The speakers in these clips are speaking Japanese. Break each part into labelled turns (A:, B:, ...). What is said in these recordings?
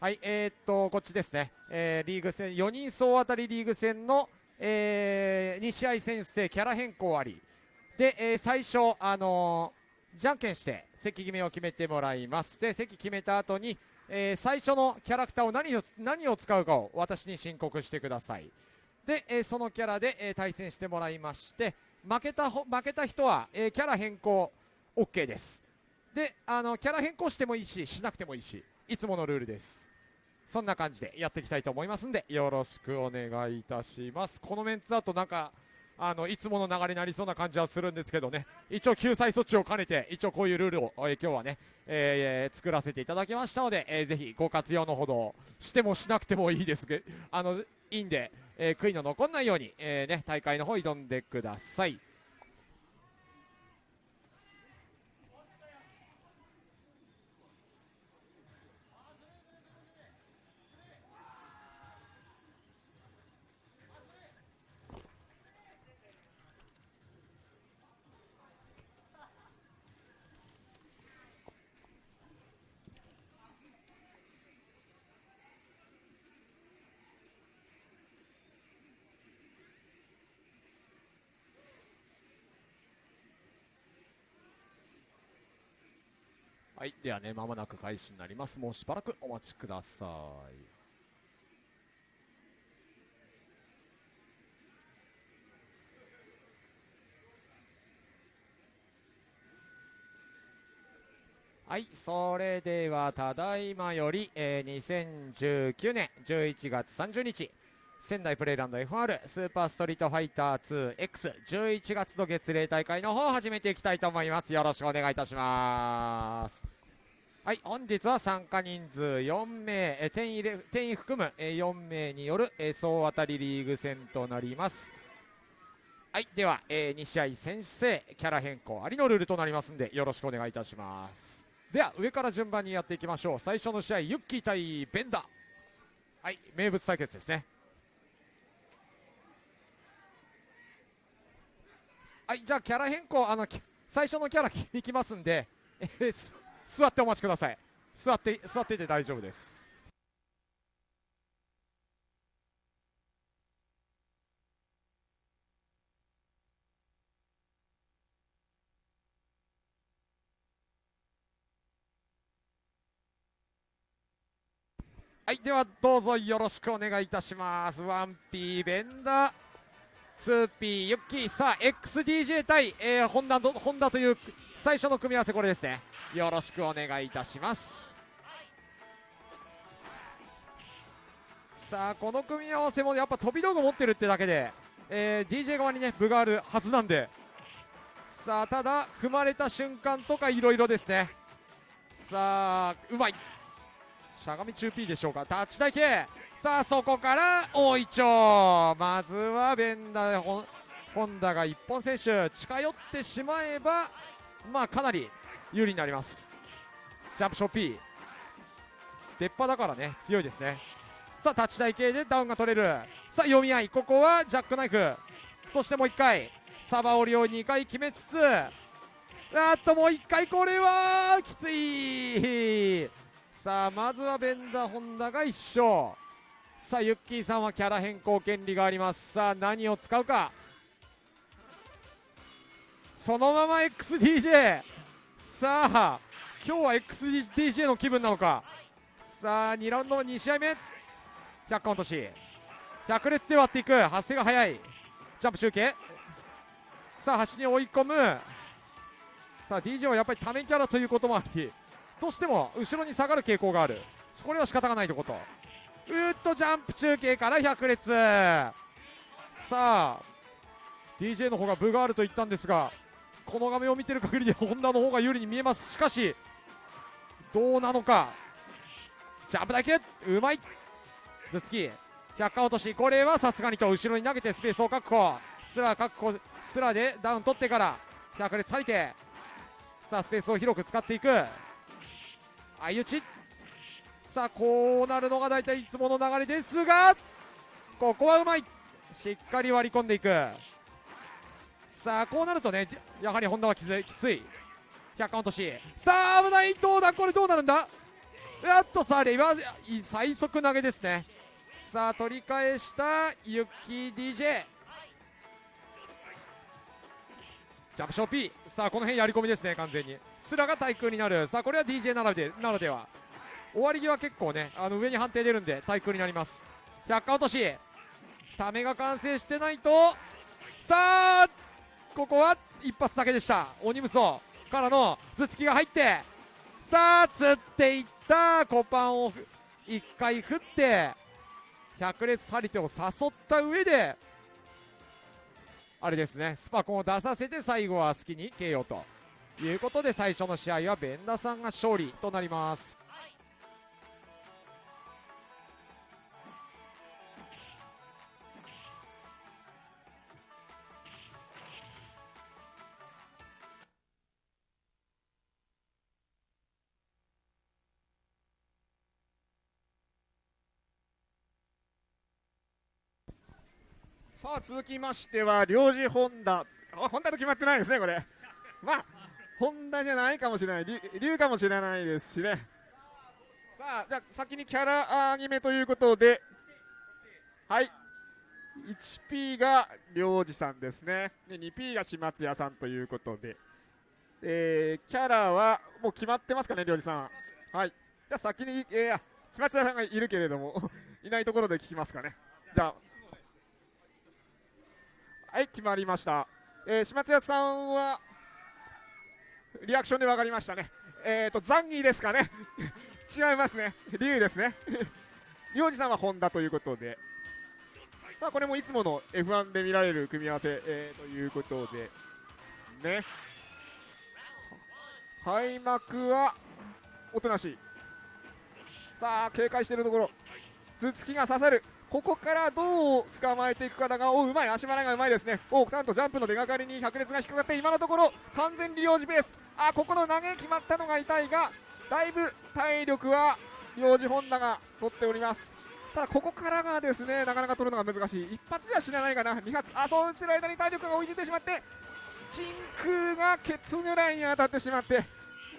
A: はい、えー、っと、こっちですね、えーリーグ戦、4人総当たりリーグ戦の、え2試合先生、キャラ変更あり、で、えー最初、あのーじゃんけんして、席決めを決めてもらいます。で、席決めた後に、えー最初のキャラクターを何を何を使うかを私に申告してください。で、えーそのキャラで、えー対戦してもらいまして、負けた負けた人は、えーキャラ変更 OK です。で、あのキャラ変更してもいいし、しなくてもいいし、いつものルールです。そんな感じでやっていきたいと思いますんで、よろしくお願いいたします。このメンツだとなんか、あのいつもの流れになりそうな感じはするんですけどね、一応救済措置を兼ねて、一応こういうルールを、えー今日はね、えー作らせていただきましたので、えーぜひご活用のほどしてもしなくてもいいですけどあのいいんで、えー悔いの残らないように、えーね、大会の方挑んでください。はい、ではね、まもなく開始になります。もうしばらくお待ちください。はい、それではただいまより、えー2019年11月30日、仙台プレイランド FR スーパーストリートファイター 2X11 月の月例大会の方を始めていきたいと思います。よろしくお願いいたします。はい、本日は参加人数4名、えー定員入れ定員含む、え4名による、え総当たりリーグ戦となります。はい、では、え2試合先制、キャラ変更ありのルールとなりますんで、よろしくお願いいたします。では、上から順番にやっていきましょう。最初の試合、ユッキー対ベンダー。はい、名物対決ですね。はい、じゃあキャラ変更、あの最初のキャラいきますんで、えー座ってお待ちください。座って座ってて大丈夫です。はい、ではどうぞよろしくお願いいたします。ワンピーベンダー。2P ユッキー。さあ XDJ 対、えー、ホンダホンダという最初の組み合わせこれですね。よろしくお願いいたします。さあこの組み合わせもやっぱ飛び道具持ってるってだけで、えー DJ 側にね分があるはずなんで。さあただ踏まれた瞬間とかいろいろですね。さあうまい。しゃがみ中 P でしょうか。タッチ台形。さあそこから大いちょうまずはベンダーホンダが一本選手近寄ってしまえばまあかなり有利になります。ジャンプショッピー。出っ歯だからね強いですね。さあタッチ台形でダウンが取れる。さあ読み合い。ここはジャックナイフ。そしてもう1回。サバオリを2回決めつつ。あっともう1回これはきつい。さあまずはベンダーホンダが1勝。さあユッキーさんはキャラ変更権利があります。さあ何を使うか。そのまま XDJ さあ今日は XDJ の気分なのか。さあ2ラウンド2試合目。100カウントし100列で割っていく。発生が早い。ジャンプ集計。さあ端に追い込む。さあ DJ はやっぱりためキャラということもありどうしても後ろに下がる傾向がある。これは仕方がないということ。ーっとジャンプ中継から100列。さあ DJ の方が分があると言ったんですがこの画面を見てる限りでホンダの方が有利に見えます。しかしどうなのか。ジャンプだけ。うまい。頭突き100落とし。これはさすがにと後ろに投げてスペースを確保。スラ確保。スラでダウン取ってから100列張りてさあスペースを広く使っていく。相打ち。さあこうなるのが大体いつもの流れですがここはうまい。しっかり割り込んでいく。さあこうなるとねやはりホンダはきつい。きつい100カウントし。さあ危ない。どうだ？これどうなるんだ？やっとさあレバー最速投げですね。さあ取り返したユッキー DJ ジャンプショー P さあこの辺やり込みですね完全に。スラが対空になる。さあこれは DJ ならでならでは。終わり際結構ねあの上に判定出るんで対空になります。100回落とし。ためが完成してないとさあここは一発だけでした。鬼無双からの頭突きが入ってさあ釣っていった。コパンを1回振って百列張り手を誘った上であれですねスパコンを出させて最後は好きに KO ということで最初の試合はベンダさんが勝利となります。
B: さあ続きましては領事ホンダ。あホンダと決まってないですねこれ。まあホンダじゃないかもしれない。竜かもしれないですしね。さあじゃあ先にキャラアニメということで。はい。1P が領事さんですね。で 2P が島津屋さんということで、えー、キャラはもう決まってますかね領事さんは。い。じゃあ先に、えー、島津屋さんがいるけれども。いないところで聞きますかね。じゃあはい決まりました、えー、島津屋さんはリアクションで分かりましたね。えっ、ー、とザンギーですかね。違いますね。竜ですね。領事さんはホンダということで。さあこれもいつもの F1 で見られる組み合わせ、えー、ということでね。開幕はおとなしい。さあ警戒しているところ。頭突きが刺さる。ここからどう捕まえていくかだが、おうまい、足払いがうまいですね、おなんとジャンプの出がかりに百列が引っかかって、今のところ完全に領事ペース、あここの投げ決まったのが痛いが、だいぶ体力は領事本田が取っております。ただここからがですねなかなか取るのが難しい、一発じゃ知らないかな、2発、あそうしてる間に体力が追いついてしまって、真空がケツぐらいに当たってしまって、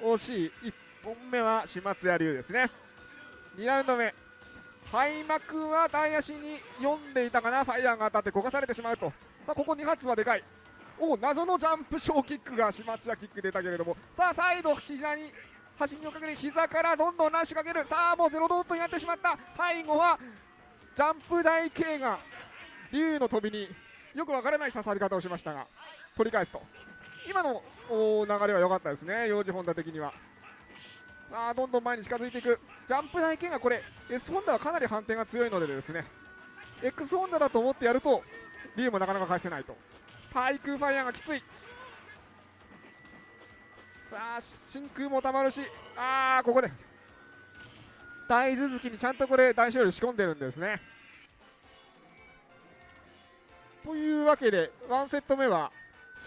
B: 惜しい、1本目は島津屋流ですね、2ラウンド目、開幕は大足に読んでいたかな、ファイヤーが当たって焦がされてしまうと、さあここ2発はでかい、お謎のジャンプショーキックが島津屋キック出たけれども、さあサイド、膝に端にをかける膝からどんどんラッシュかける、さあもうゼロドートになってしまった、最後はジャンプ台形が竜の飛びによくわからない刺さり方をしましたが、取り返すと、今の流れは良かったですね、幼児本田的には。あどんどん前に近づいていく。ジャンプ台剣がこれ S ホンダはかなり反転が強いのでですね。X ホンダだと思ってやるとリュウもなかなか返せないと。対空ファイヤーがきつい。さあ真空もたまるしあーここで。大続きにちゃんとこれ大勝利仕込んでるんですね。というわけで1セット目は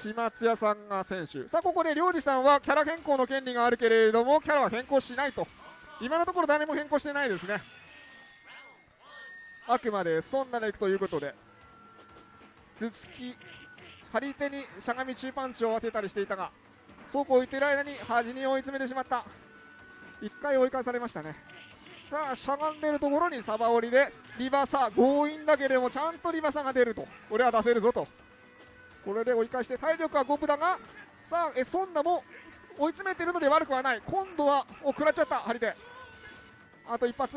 B: 島津屋さんが選手。さあここで領事さんはキャラ変更の権利があるけれどもキャラは変更しないと。今のところ誰も変更してないですね。あくまでそんなでいくということで。頭突き張り手にしゃがみ中パンチを当てたりしていたがそうこう言っている間に端に追い詰めてしまった。1回追い返されましたね。さあしゃがんでるところにサバ折りでリバサ強引だけれどもちゃんとリバサが出ると。俺は出せるぞと。これで追い返して体力は5分だがさあえソンナも追い詰めているので悪くはない。今度はお食らっちゃった張り手。あと一発。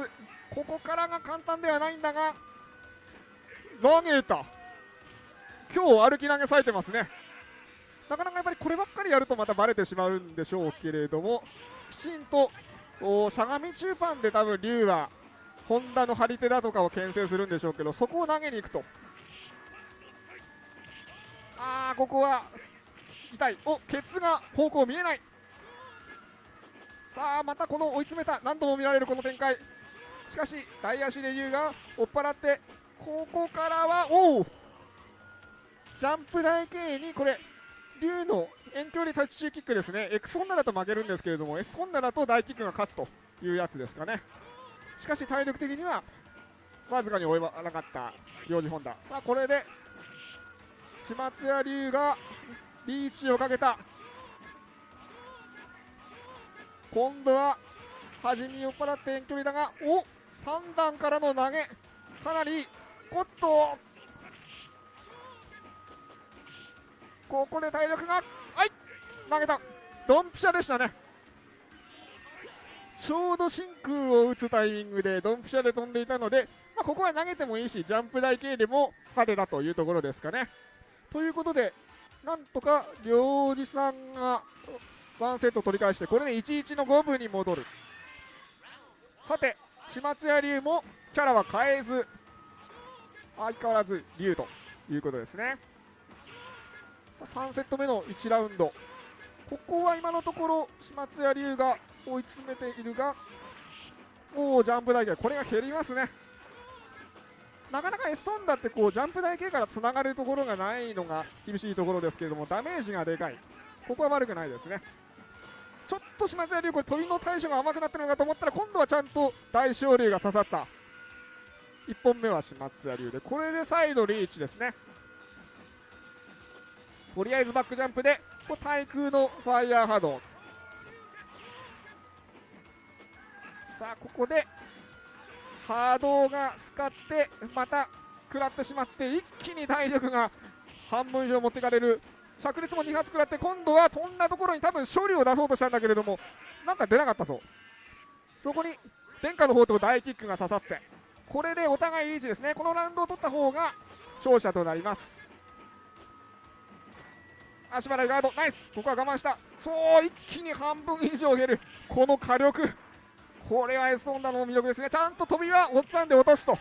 B: ここからが簡単ではないんだが投げた今日歩き投げされてますね。なかなかやっぱりこればっかりやるとまたバレてしまうんでしょうけれどもきちんとしゃがみ中盤で多分龍はホンダの張り手だとかを牽制するんでしょうけどそこを投げに行くと。あーここは痛い。おケツが方向見えない。さあまたこの追い詰めた何度も見られるこの展開。しかし大足で優が追っ払ってここからはおおジャンプ台形にこれ竜の遠距離タッチ中キックですね。X ホンダだと負けるんですけれども S ホンダだと大キックが勝つというやつですかね。しかし体力的にはわずかに追えなかった領事ホンダ。さあこれで島津屋龍がリーチをかけた。今度は端に酔っ払って遠距離だがお3段からの投げ。かなりおっとここで体力がはい投げた。ドンピシャでしたね。ちょうど真空を打つタイミングでドンピシャで飛んでいたので、まあ、ここは投げてもいいしジャンプ台系でも派手だというところですかね。ということでなんとか領事さんが1セット取り返してこれで1-1の5分に戻る。さて千松屋流もキャラは変えず相変わらず竜ということですね。3セット目の1ラウンド。ここは今のところ千松屋龍が追い詰めているがおおジャンプ台形これが減りますね。なかなか S ソンダってこうジャンプ台形からつながるところがないのが厳しいところですけれどもダメージがでかい。ここは悪くないですね。ちょっと島津屋龍これ飛びの対処が甘くなってるのかと思ったら今度はちゃんと大昇龍が刺さった。1本目は島津屋龍でこれで再度リーチですね。とりあえずバックジャンプでこ対空のファイヤー波動。さあここで波動がスカってまた食らってしまって一気に体力が半分以上持っていかれる。灼熱も2発食らって今度は飛んだところに多分処理を出そうとしたんだけれどもなんか出なかったぞ。そこに殿下の方と大キックが刺さってこれでお互いリーチですね。このラウンドを取った方が勝者となります。足払いガード。ナイス。ここは我慢した。そう一気に半分以上減る。この火力。これは S ホンダの魅力ですね。ちゃんと飛びはゴッツァンで落とすと。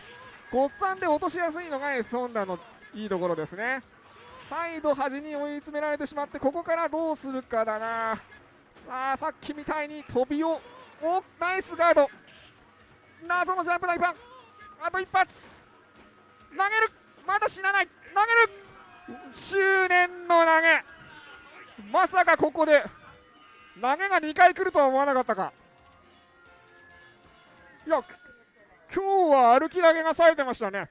B: ゴッツァンで落としやすいのが S ホンダのいいところですね。再度端に追い詰められてしまってここからどうするかだな。さあさっきみたいに飛びをおナイスガード。謎のジャンプ大パン。あと一発。投げる。まだ死なない。投げる。執念の投げ。まさかここで投げが2回来るとは思わなかったか。いや今日は歩き投げが冴えてましたね。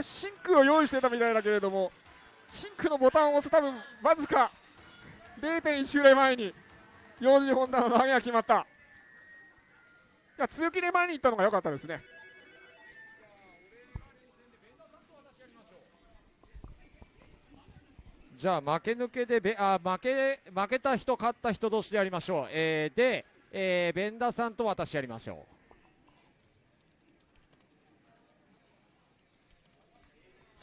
B: シンクを用意してたみたいだけれどもシンクのボタンを押す多分わずか0.1周例前に幼児ホンダの投げが決まった。いや強気で前に行ったのが良かったですね。
A: じゃあ負け抜けでべあ負け負けた人勝った人同士でやりましょう、えー、で、えー、ベンダーさんと私やりましょう。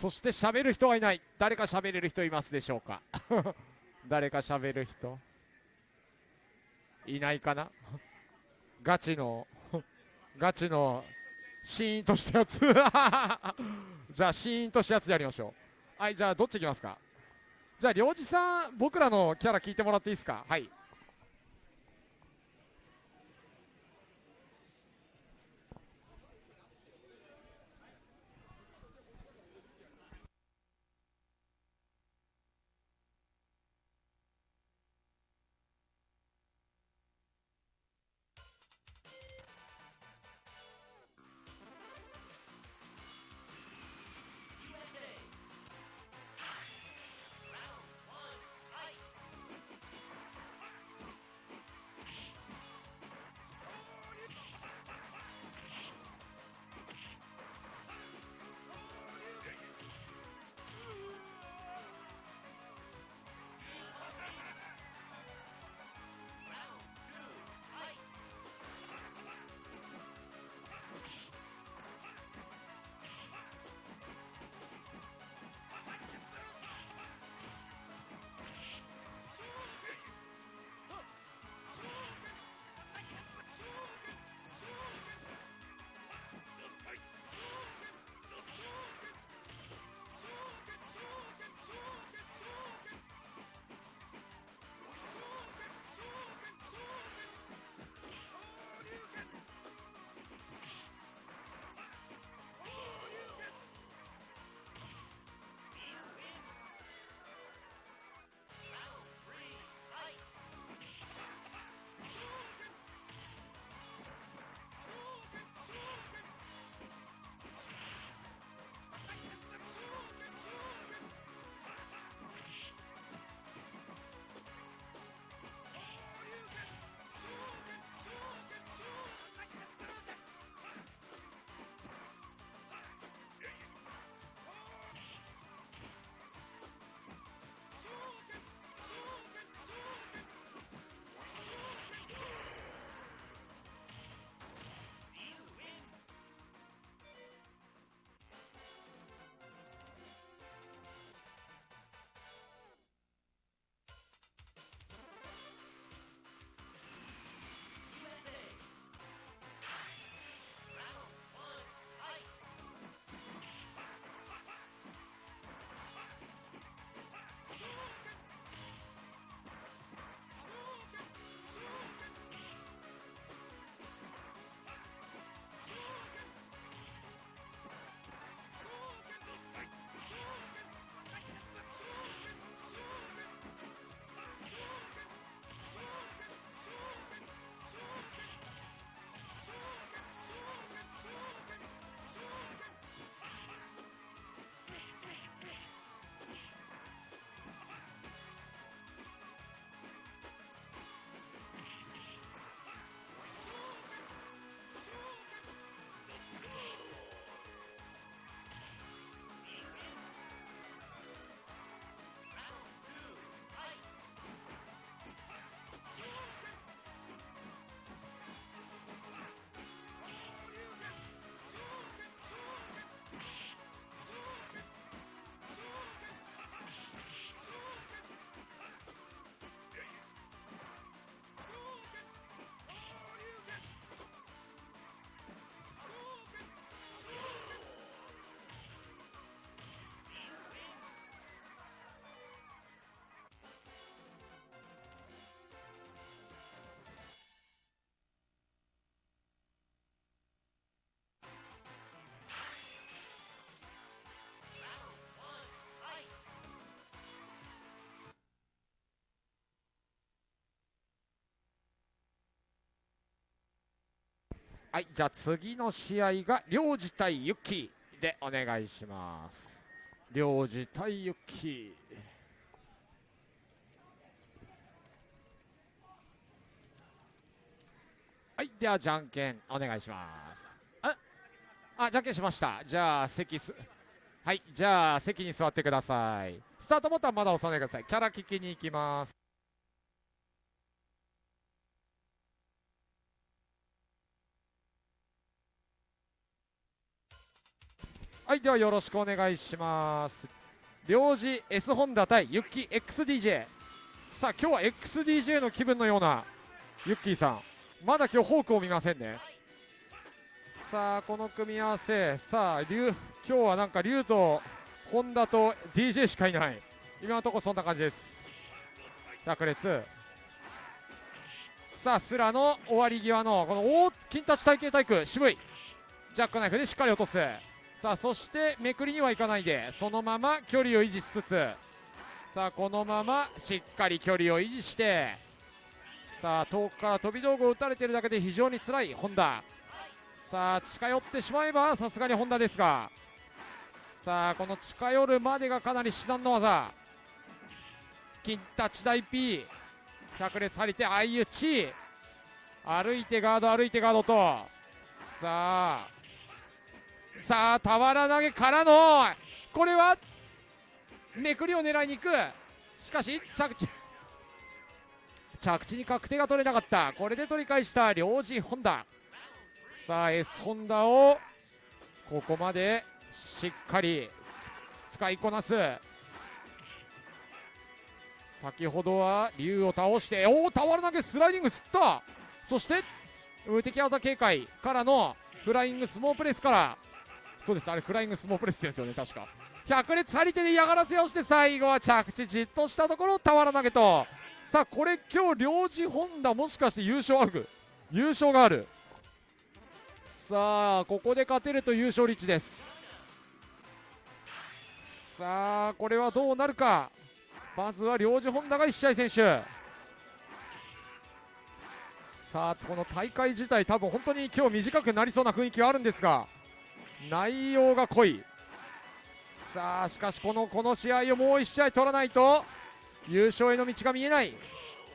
A: そして喋る人はいない。誰か喋れる人いますでしょうか？誰か喋る人？いないかな？ガチのガチのシーンとしたやつ。じゃあシーンとしたやつやりましょう。はいじゃあどっちいきますか？じゃあ領事さん僕らのキャラ聞いてもらっていいですか？はい。はいじゃあ次の試合が領事対ユッキーでお願いします。領事対ユッキ。ーはいではじゃんけんお願いします。ああじゃんけんしました。じゃあ席すはいじゃあ席に座ってください。スタートボタンまだ押さないでください。キャラ聞きに行きます。はいではよろしくお願いします。領事 S ホンダ対ユッキー XDJ さあ今日は XDJ の気分のようなユッキーさん。まだ今日ホークを見ませんね。さあこの組み合わせ。さあ今日はなんか竜とホンダと DJ しかいない。今のところそんな感じです。百列さあスラの終わり際のこの大金立ち体系体育渋い。ジャックナイフでしっかり落とす。さあそしてめくりにはいかないでそのまま距離を維持しつつさあこのまましっかり距離を維持してさあ遠くから飛び道具を打たれているだけで非常に辛い本田さあ近寄ってしまえばさすがに本田ですがさあこの近寄るまでがかなり至難の技。金立ち大 P 百列張り手相打ち歩いてガード歩いてガードと。さあさあ俵投げからのこれはめくりを狙いに行く。しかし着地。着地に確定が取れなかった。これで取り返した領事ホンダさあ S ホンダをここまでしっかり使いこなす。先ほどは竜を倒しておお俵投げスライディング吸った。そして無敵技警戒からのフライングスモープレスからそうです。あれフライングスモープレスですよね確か。百列張り手で嫌がらせをして最後は着地じっとしたところ俵投げと。さあこれ今日領事ホンダもしかして優勝ある優勝がある。さあここで勝てると優勝リッチです。さあこれはどうなるか？まずは領事ホンダが1試合選手さあこの大会自体多分本当に今日短くなりそうな雰囲気はあるんですが。内容が濃い。さあしかしこのこの試合をもう1試合取らないと優勝への道が見えない。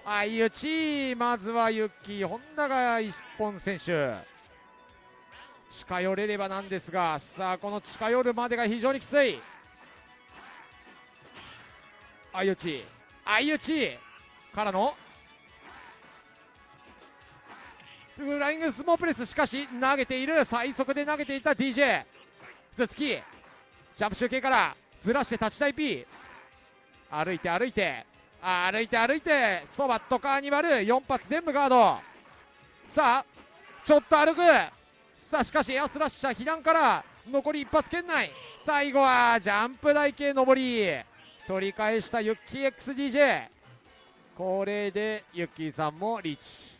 A: 相打ちまずはユッキー本田が一本選手近寄れればなんですがさあこの近寄るまでが非常にきつい。相打ち相打ちからのフライングスモープレスしかし投げている。最速で投げていた DJ 頭突きジャンプ中継からずらして立ちタイ P 歩いて歩いて。歩いて歩いて。そばっとカーニバル。4発全部ガード。さあちょっと歩く。さあしかしエアスラッシャー避難から残り一発圏内。最後はジャンプ台形上り。取り返したユッキー XDJ これでユッキーさんもリーチ。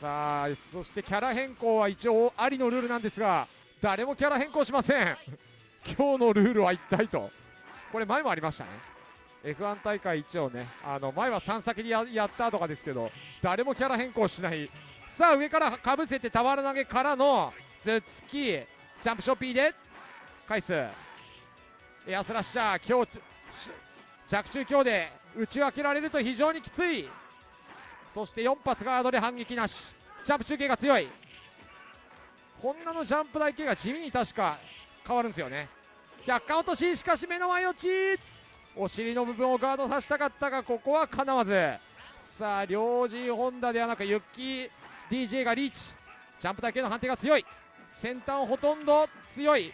A: さあそしてキャラ変更は一応ありのルールなんですが誰もキャラ変更しません。今日のルールは一体と。これ前もありましたね。F1 大会一応ねあの前は3先にやったとかですけど誰もキャラ変更しない。さあ上からかぶせて俵投げからの頭突きジャンプショッピーで返す。エアスラッシャー今日着中強で打ち分けられると非常にきつい。そして4発ガードで反撃なし。ジャンプ中継が強い。こんなのジャンプ台形が地味に確か。変わるんですよね。100回落とししかし目の前落ち。お尻の部分をガードさせたかったがここはかなわず。さあ両陣ホンダではなくユッキー DJ がリーチ。ジャンプ台形の判定が強い。先端ほとんど強い。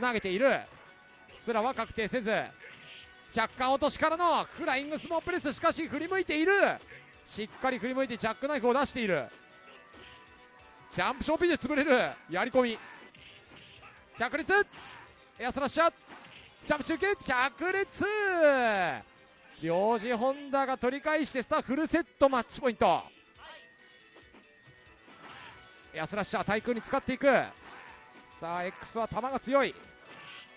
A: 投げている。すらは確定せず。100巻落としからのフライングスモープレスしかし振り向いている。しっかり振り向いてジャックナイフを出している。ジャンプショーピーで潰れる。やり込み。百列エアスラッシャー。ジャンプ中継。百列領事ホンダが取り返してさあフルセット。マッチポイント。エアスラッシャー対空に使っていく。さあ X は球が強い。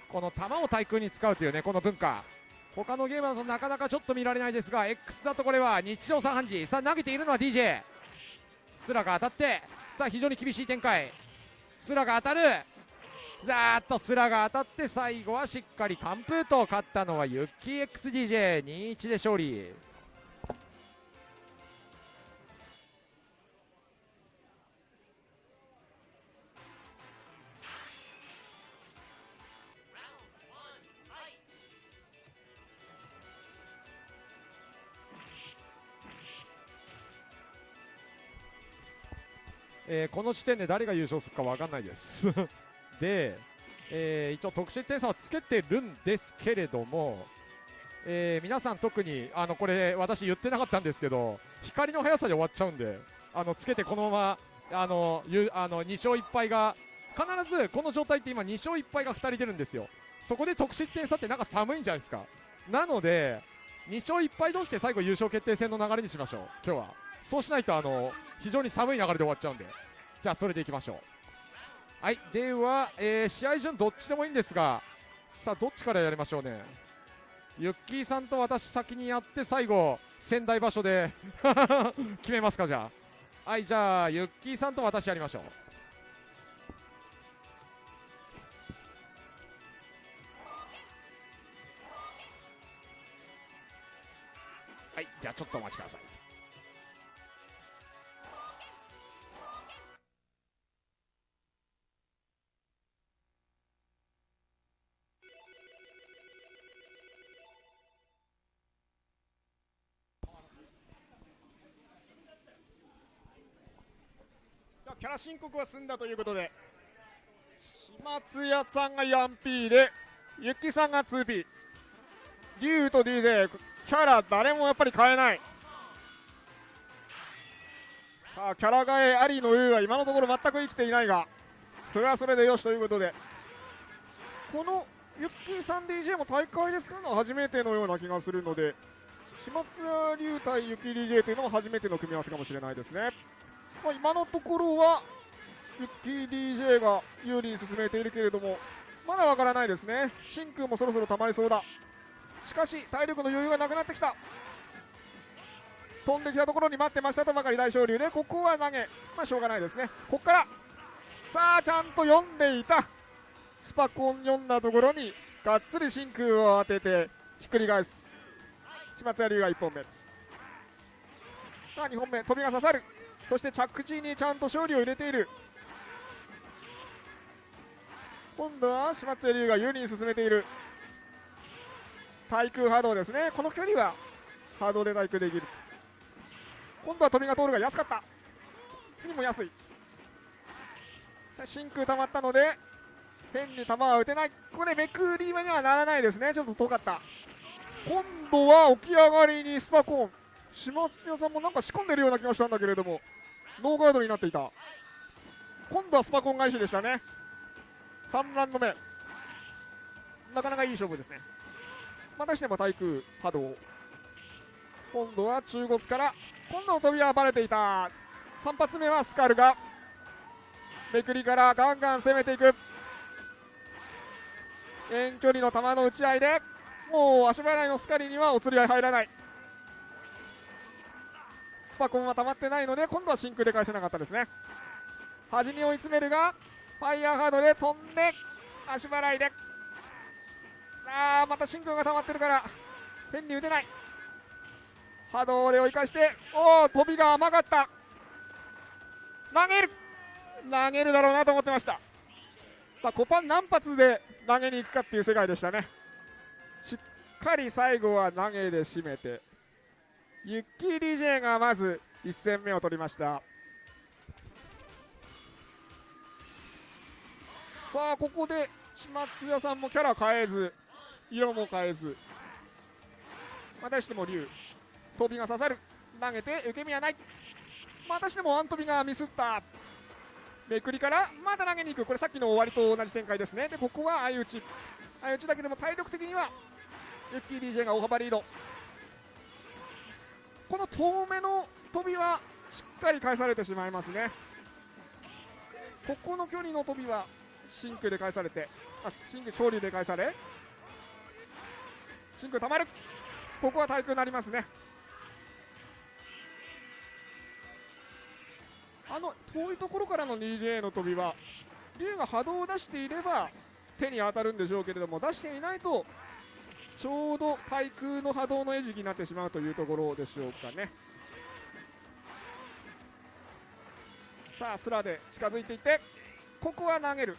A: この球を対空に使うというねこの文化。他のゲームだとなかなかちょっと見られないですが X だとこれは日常茶飯事。さあ投げているのは DJ スラが当たってさあ非常に厳しい展開。スラが当たる。ざーっとスラが当たって最後はしっかり完封と勝ったのはユッキー XDJ2-1 で勝利。えーこの時点で誰が優勝するか分かんないです。で、えー一応得失点差をつけてるんですけれども、えー皆さん特にあのこれ私言ってなかったんですけど光の速さで終わっちゃうんであのつけてこのままあのゆあの2勝1敗が必ずこの状態って今2勝1敗が2人出るんですよ。そこで得失点差ってなんか寒いんじゃないですか。なので2勝1敗同士で最後優勝決定戦の流れにしましょう今日は。そうしないとあの非常に寒い流れで終わっちゃうんで。じゃあそれでいきましょう。はいでは、えー試合順どっちでもいいんですがさあどっちからやりましょうね。ユッキーさんと私先にやって最後仙台場所で 決めますかじゃあ。はいじゃあユッキーさんと私やりましょう。はいじゃあちょっとお待ちください。
B: 申告は済んだということで島津屋さんが 4P でゆきさんが 2P 竜と DJ キャラ誰もやっぱり変えない。さあキャラ替えありのユウは今のところ全く生きていないがそれはそれでよしということで。このユッキーさん DJ も大会ですから初めてのような気がするので島津屋龍対ユキ DJ というのも初めての組み合わせかもしれないですね。まあ、今のところはユッキー DJ が有利に進めているけれどもまだわからないですね。真空もそろそろ溜まりそうだ。しかし体力の余裕がなくなってきた。飛んできたところに待ってましたとばかり大昇龍でここは投げ。まあしょうがないですね。ここから。さあちゃんと読んでいた。スパコン読んだところにがっつり真空を当ててひっくり返す。島津屋龍が1本目。さあ2本目。飛びが刺さる。そして着地にちゃんと勝利を入れている。今度は島津江龍が有利に進めている。対空波動ですね。この距離は波動で対空できる。今度は飛びが通るが安かった。次も安い。さ真空溜まったので変に球は打てない。これめくり目にはならないですね。ちょっと遠かった。今度は起き上がりにスパコーン。島津屋さんもなんか仕込んでるような気がしたんだけれども。ノーガードになっていた。今度はスパコン返しでしたね。3ラウンド目。なかなかいい勝負ですね。またしても対空波動。今度は中国から。今度の飛びはバレていた。3発目はスカルがめくりからガンガン攻めていく。遠距離の球の打ち合いで。もう足払いのスカリにはお釣りは入らない。パコンは溜まってないので今度は真空で返せなかったですね。端に追い詰めるがファイヤーハードで飛んで足払いで。さあまた真空が溜まってるから変に打てない。波動で追い返しておお飛びが甘かった。投げる。投げるだろうなと思ってました。さあコパン何発で投げに行くかっていう世界でしたね。しっかり最後は投げで締めてユッキー DJ がまず1戦目を取りました。さあここで島津屋さんもキャラ変えず色も変えずまたしても竜飛びが刺さる。投げて受け身はない。またしてもワン飛びがミスった。めくりからまた投げに行く。これさっきの終わりと同じ展開ですね。でここは相打ち。相打ちだけでも体力的にはユッキー DJ が大幅リード。この遠めの飛びはしっかり返されてしまいますね。ここの距離の飛びは真空で返されてあ真空昇竜で返され真空たまる。ここは対空になりますね。あの遠いところからの 2J の飛びは竜が波動を出していれば手に当たるんでしょうけれども出していないとちょうど対空の波動の餌食になってしまうというところでしょうかね。さあスラで近づいていってここは投げる。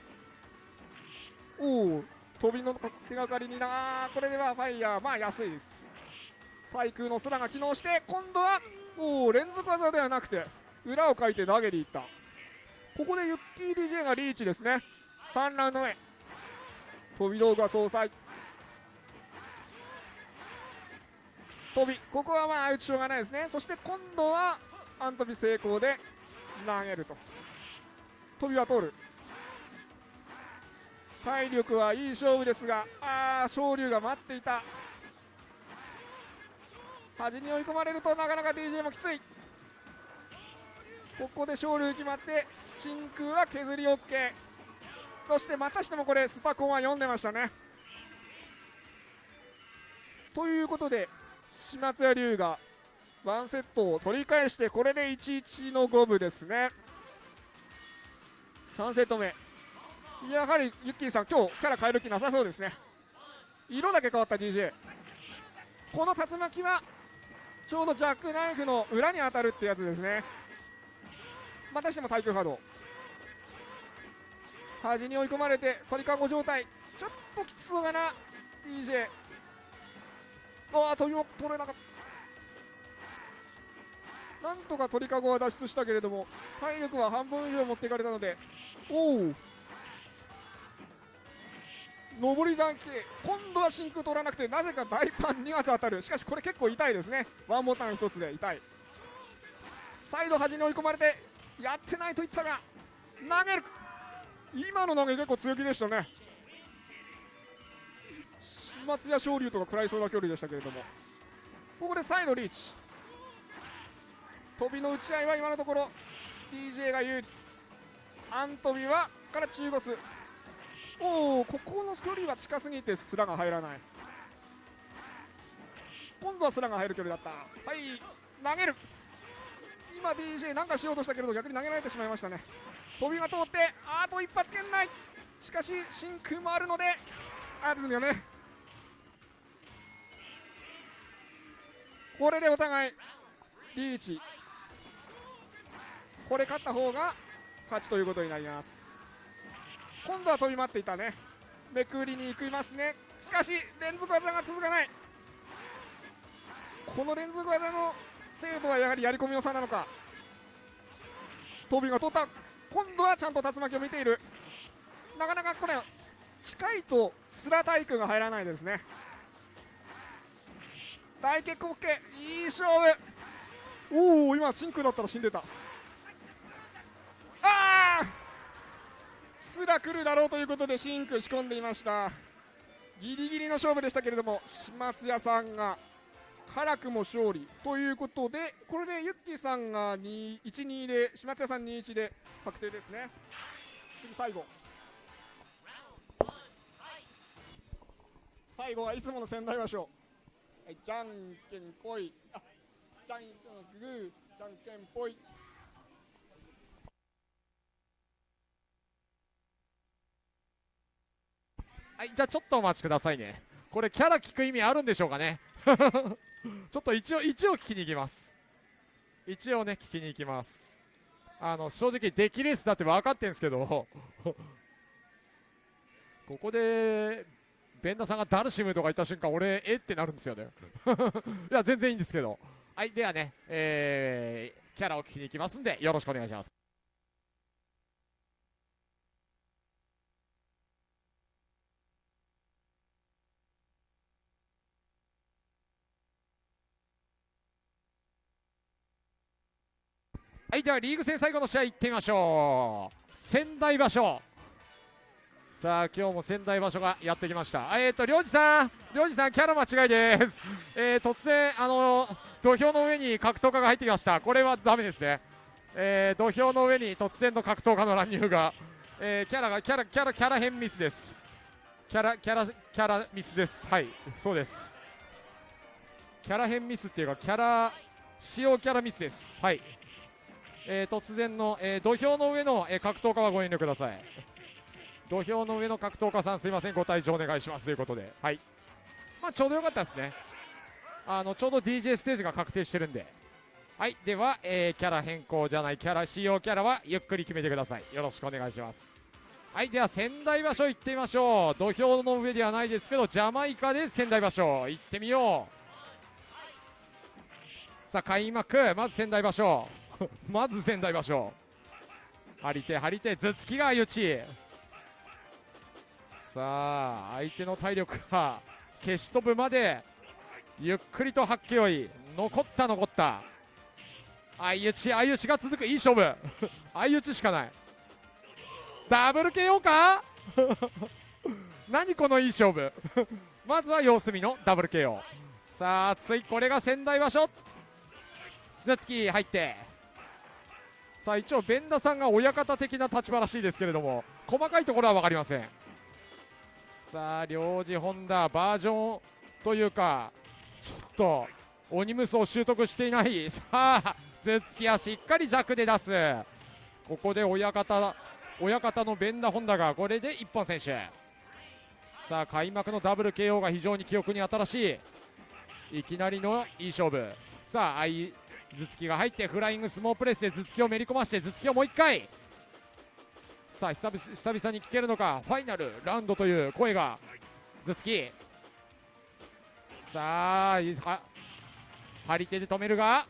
B: おお飛びの手がかりになこれではファイヤーまあ安いです。対空のスラが機能して今度はおお連続技ではなくて裏をかいて投げにいった。ここでユッキー DJ がリーチですね。3ラウンド目。飛び道具は総裁飛びここはまあ打ちしょうがないですね。そして今度はアントビ成功で投げると。飛びは通る。体力はいい勝負ですがああ昇竜が待っていた。端に追い込まれるとなかなか DJ もきつい。ここで昇竜決まって真空は削り OK そしてまたしてもこれスパコンは読んでましたね。ということで島津屋龍がワンセットを取り返してこれで1-1の五分ですね。3セット目。やはりユッキーさん今日キャラ変える気なさそうですね。色だけ変わった DJ この竜巻はちょうどジャックナイフの裏に当たるってやつですね。またしても対空波動。端に追い込まれて鳥かご状態。ちょっときつそうだな DJ ああ飛びも取れなかった。なんとか鳥かごは脱出したけれども体力は半分以上持っていかれたのでおお上り段系今度は真空取らなくてなぜか大パン2発当たる。しかしこれ結構痛いですね。ワンボタン1つで痛い。サイド端に追い込まれてやってないと言ったが投げる。今の投げ結構強気でしたね。松屋昇竜とか食らいそうな距離でしたけれども。ここでサイドリーチ。飛びの打ち合いは今のところ DJ が有利アントビはから中ゴス。おおここの距離は近すぎてスラが入らない。今度はスラが入る距離だった。はい投げる。今 DJ なんかしようとしたけれど逆に投げられてしまいましたね。飛びが通ってあと一発圏内。しかし真空もあるのであるんだよね。これでお互いリーチ。これ勝った方が勝ちということになります。今度は飛び待っていたね。めくりに行きますね。しかし連続技が続かない。この連続技の精度はやはりやり込みの差なのか。飛びが通った。今度はちゃんと竜巻を見ている。なかなかこれ近いとスラタイクが入らないですね。大結構 OK いい勝負。おお今真空だったら死んでた。ああすら来るだろうということで真空仕込んでいました。ギリギリの勝負でしたけれども島津屋さんが辛くも勝利。ということでこれでユッキーさんが1-2で島津屋さん2-1で確定ですね。次最後。最後はいつもの仙台場所はい、じゃんけんぽい。あ、じゃん、グー、じゃんけんぽい。
A: はいじゃあちょっとお待ちくださいねこれキャラ聞く意味あるんでしょうかね？ちょっと一応一応聞きに行きます一応ね聞きに行きますあの正直出来レースだって分かってんですけど ここでベンダさんがダルシムとか言った瞬間俺え？ってなるんですよね。いや全然いいんですけど。はいではねえー、キャラを聞きに行きますんでよろしくお願いします。はいではリーグ戦最後の試合いってみましょう。仙台場所。さあ今日も仙台場所がやってきました。えっ、ー、と領事さん。領事さんキャラ間違いです。えー、突然あの土俵の上に格闘家が入ってきました。これはダメですね。えー、土俵の上に突然の格闘家の乱入が、えー、キャラがキャラキャラキャラ変ミスです。キャラキャラキャラミスです。はいそうです。キャラ変ミスっていうかキャラ使用キャラミスです。はい、えー突然の、えー土俵の上の、えー格闘家はご遠慮ください。土俵の上の格闘家さんすいませんご退場お願いしますということで。はい。まあちょうどよかったですね。あのちょうど DJ ステージが確定してるんで。はい。では、えーキャラ変更じゃないキャラ使用キャラはゆっくり決めてください。よろしくお願いします。はい。では仙台場所行ってみましょう。土俵の上ではないですけどジャマイカで仙台場所。行ってみよう。さあ開幕。まず仙台場所。まず仙台場所。張り手張り手頭突きが相打ち。さあ相手の体力が消し飛ぶまでゆっくりと発揮追い。残った残った。相打ち相打ちが続く。いい勝負。相打ちしかない。ダブル KO か？何このいい勝負。まずは様子見のダブル KO さあついこれが仙台場所。頭突き入って。さあ一応弁田さんが親方的な立場らしいですけれども細かいところは分かりません。さあ領事ホンダバージョンというかちょっと鬼ムスを習得していない。さあ頭突きはしっかり弱で出す。ここで親方親方の弁田ホンダがこれで一本選手さあ開幕のダブル KO が非常に記憶に新しい。いきなりのいい勝負。さあ相頭突きが入ってフライングスモープレスで頭突きをめり込まして頭突きをもう1回。さあ久々久々に聞けるのかファイナルラウンドという声が。頭突きさあは張り手で止めるが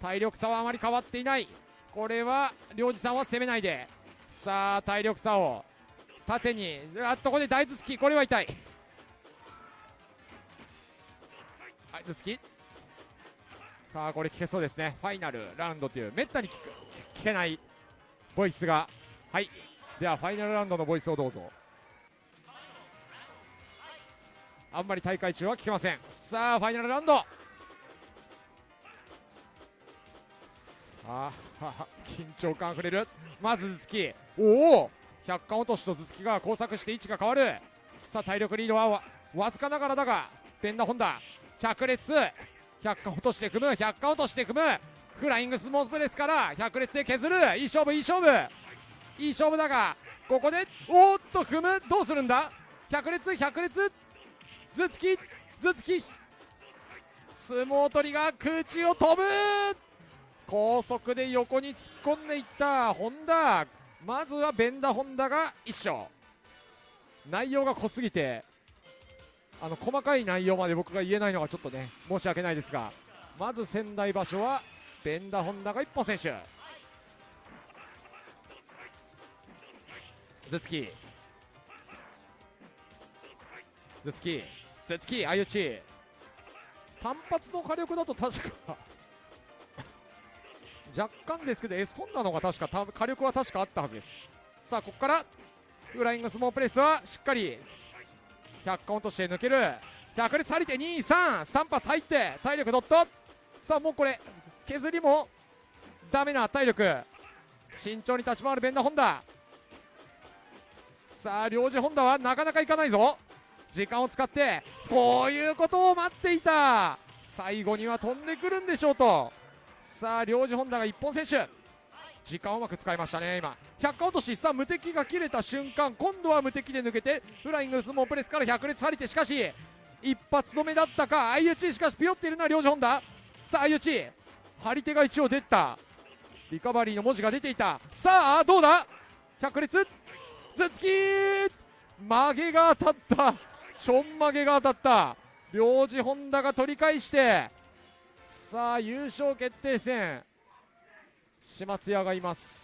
A: 体力差はあまり変わっていない。これは領事さんは攻めないで。さあ体力差を縦にあっとここで大頭突きこれは痛い。はい頭突きさあこれ聞けそうですね。ファイナルラウンドというめったに聞く聞けないボイスが。はい。ではファイナルラウンドのボイスをどうぞ。あんまり大会中は聞けません。さあファイナルラウンド。さあ緊張感あふれる。まず頭突き。おお。100巻落としと頭突きが交錯して位置が変わる。さあ体力リードはわわずかながらだがペンダホンダ100列100落として組む100巻落として組むフライングスモースプレスから100列で削る。いい勝負いい勝負。いい勝負だがここでおっと踏む。どうするんだ？100列100列。頭突き頭突き。相撲取りが空中を飛ぶ。高速で横に突っ込んでいった。本田まずはベンダホンダが1勝。内容が濃すぎてあの細かい内容まで僕が言えないのがちょっとね申し訳ないですが。まず仙台場所はベンダホンダが1本選手頭突き頭突き頭突き相打ち単発の火力だと確か 若干ですけど、えそんなのが確か火力は確かあったはずです。さあ、ここからフライングスモープレスはしっかり100カウントして抜ける。100列張り手2、3、3発入って体力ドット。さあ、もうこれ削りもダメな体力。慎重に立ち回るベンダホンダ。さあ、領事ホンダはなかなかいかないぞ。時間を使ってこういうことを待っていた。最後には飛んでくるんでしょうと。さあ領事ホンダが一本選手時間をうまく使いましたね今。100カウントし。さあ無敵が切れた瞬間今度は無敵で抜けてフライングスモープレスから100列張り手しかし一発止めだったか。相打ちしかしピヨっているのは領事ホンダさあ相打ち。張り手が一応出た。リカバリーの文字が出ていた。さあどうだ？100列？頭突き曲げが当たった。ちょん曲げが当たった。領事ホンダが取り返して。さあ優勝決定戦。島津屋がいます。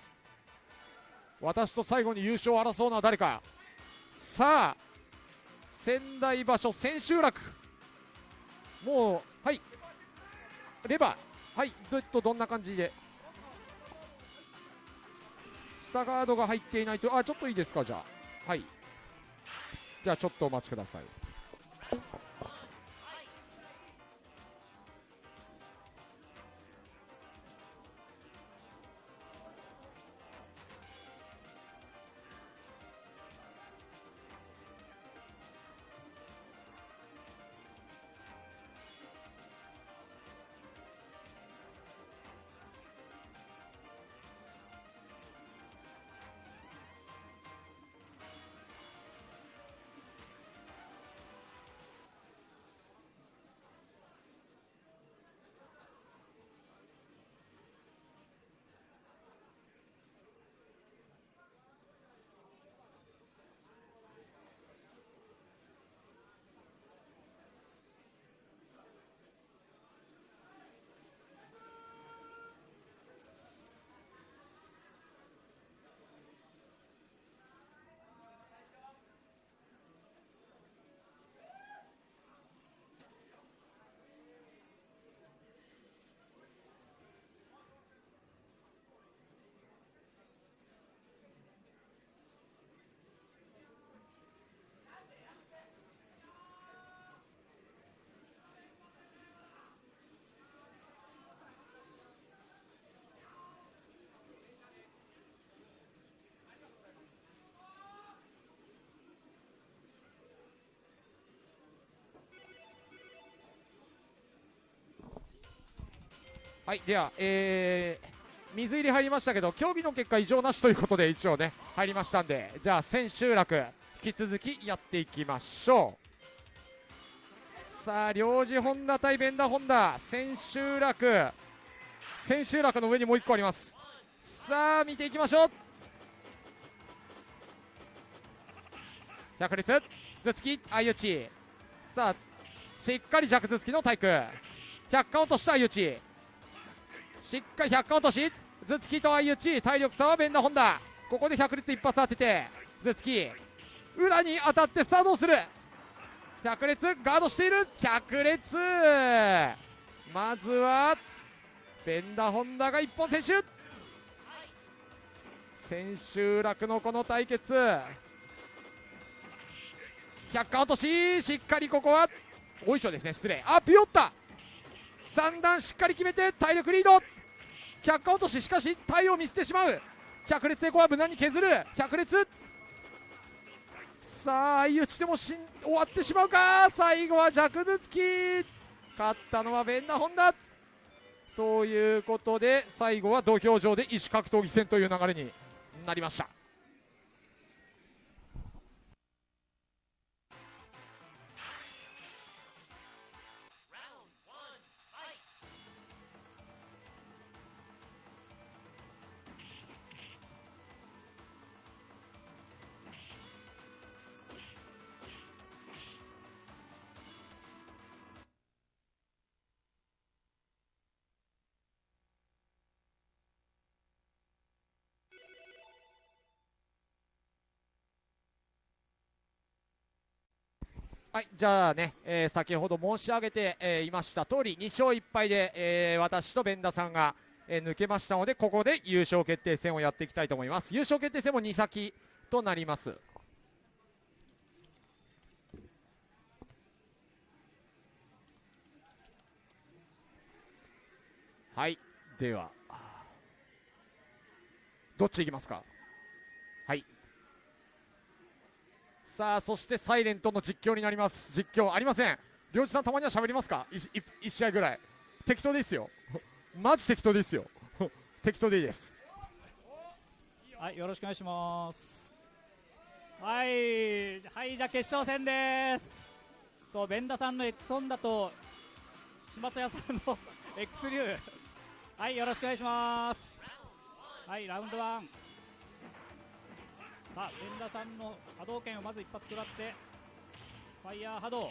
A: 私と最後に優勝を争うのは誰か。さあ仙台場所千秋楽。もうはい。レバー。はいどとどんな感じで？下ガードが入っていないとあちょっといいですかじゃあ。はい。じゃあちょっとお待ちください。はいではえー水入り入りましたけど競技の結果異常なしということで一応ね入りましたんでじゃあ千秋楽引き続きやっていきましょう。さあ領事ホンダ対ベンダーホンダ千秋楽。千秋楽の上にもう1個あります。さあ見ていきましょう。百列頭突き相打ち。さあしっかり弱頭突きの対空。百貫落とした相打ち。しっかり百貫落とし。頭突きと相打ち体力差はベンダーホンダ。ここで100列一発当てて頭突き裏に当たってさあどうする。百列ガードしている。百列。まずはベンダーホンダが一本選手千秋楽のこの対決。百貫落とし。しっかりここはおいしょですね。失礼。あピヨった三段しっかり決めて体力リード。百貫落とししかし体を見せてしまう。百列でここは無難に削る。百列。さあ相打ちでもしん終わってしまうか。最後は弱頭突き。勝ったのはベンダホンダ。ということで最後は土俵上で異種格闘技戦という流れになりました。はい、じゃあね、えー先ほど申し上げて、えーいました通り、2勝1敗で、えー私とベンダさんが、えー抜けましたので、ここで優勝決定戦をやっていきたいと思います。優勝決定戦も2先となります。はい、では、どっちいきますか？はい。さあそしてサイレントの実況になります。実況ありません。良一さんたまには喋りますか？1, 1試合ぐらい。適当ですよ。マジ適当ですよ。適当でいいです。
C: はいよろしくお願いします。はいはいじゃあ決勝戦です。とベンダさんの X ホンダと島津屋さんの X 流はいよろしくお願いします。はいラウンドワ1まあ連田さんの波動拳をまず一発食らってファイヤー波動。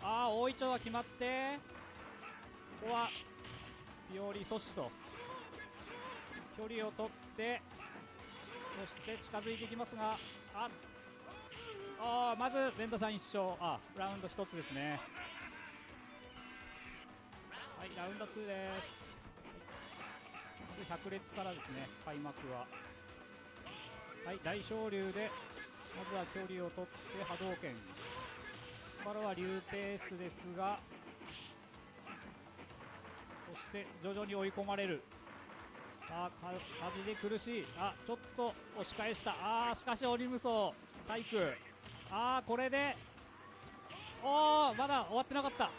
C: ああ大いちょうは決まってここはピオリ阻止と距離を取ってそして近づいていきますがああまず連田さん1勝。あラウンド1つですね。はいラウンド2です。まず百列からですね開幕は。はい、大昇竜で、まずは距離を取って波動拳。ここからは竜ペースですが、そして徐々に追い込まれる。あー風で苦しい。あちょっと押し返した。あーしかしオリムソ体育あーこれでおーまだ終わってなかった。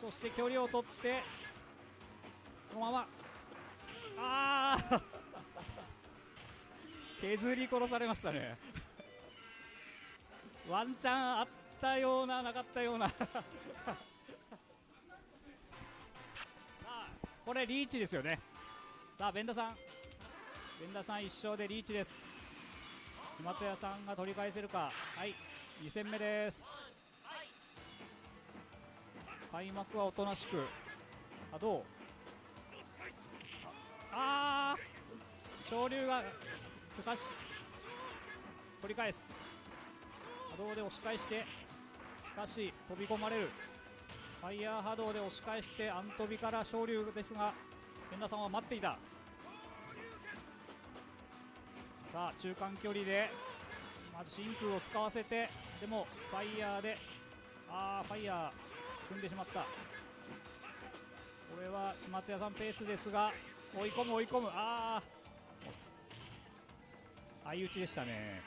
C: そして距離を取ってこのまま。あー削り殺されましたね ワンチャンあったようななかったような さあこれリーチですよねさあ、ベンダさん。ベンダさん1勝でリーチです。島津屋さんが取り返せるか。はい、2戦目です。開幕はおとなしく。あ、どう？ああ昇竜が許可し取り返す。波動で押し返してしかし飛び込まれる。ファイヤー波動で押し返してアントビから昇竜ですが源田さんは待っていた。さあ中間距離でまず真空を使わせてでもファイヤーであーファイヤー踏んでしまった。これは島津屋さんペースですが追い込む追い込む。ああ相打ちでしたね。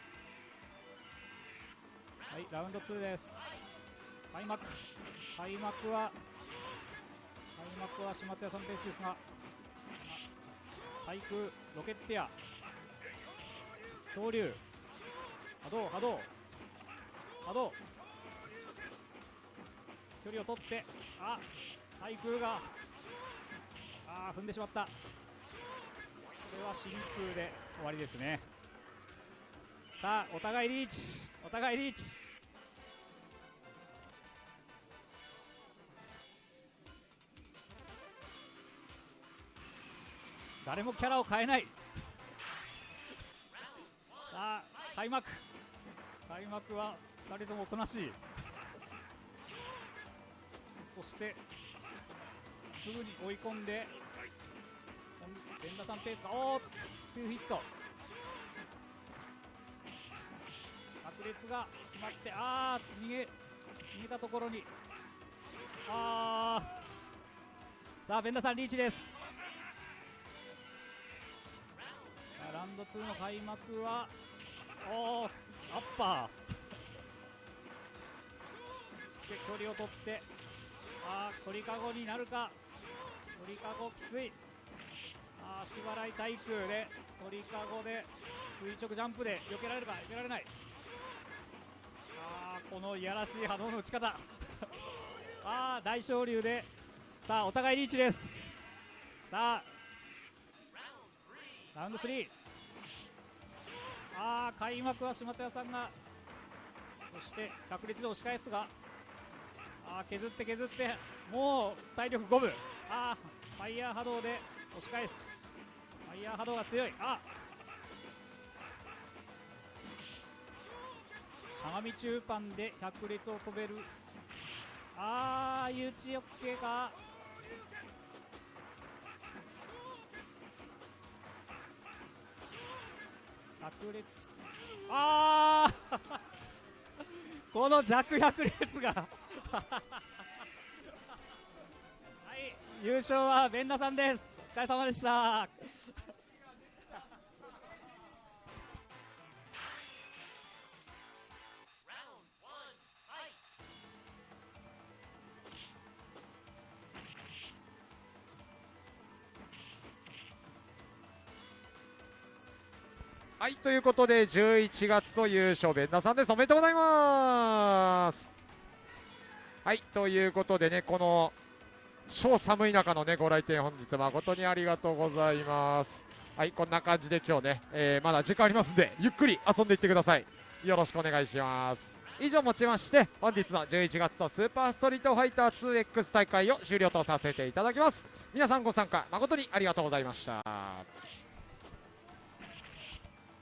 C: はいラウンド2です。開幕。開幕は開幕は島津屋さんペースですが対空ロケッテア。昇竜波動波動。波動。距離を取ってあ対空があ踏んでしまった。これは真空で終わりですね。さあお互いリーチ。お互いリーチ。誰もキャラを変えない。さあ開幕。開幕は2人ともおとなしい。そしてすぐに追い込んで連打さんペースがおーツーヒット。炸裂が決まってあー逃げ逃げたところに。あー。さあベンダさんリーチです。あラウンド2の開幕はおーアッパー。で距離を取ってあー鳥かごになるか。鳥かごきつい。あー足払い対空で鳥かごで垂直ジャンプで避けられるか避けられない。このいやらしい波動の打ち方。あー大昇竜で。さあお互いリーチです。さあラウンド3あー開幕は島津屋さんがそして確率で押し返すがあー削って削ってもう体力5分。あーファイヤー波動で押し返す。ファイヤー波動が強い。あ相模中盤で百列を飛べる。あー、誘致 OK か。百列。あー。この弱百列が。はい。優勝はベンナさんです。お疲れ様でした。
A: はいということで11月の優勝ベンダーさんです。おめでとうございます。はいということでねこの超寒い中のねご来店本日誠にありがとうございます。はいこんな感じで今日ね、えーまだ時間ありますんでゆっくり遊んでいってください。よろしくお願いします。以上もちまして本日の11月のスーパーストリートファイター 2X 大会を終了とさせていただきます。皆さんご参加誠にありがとうございました。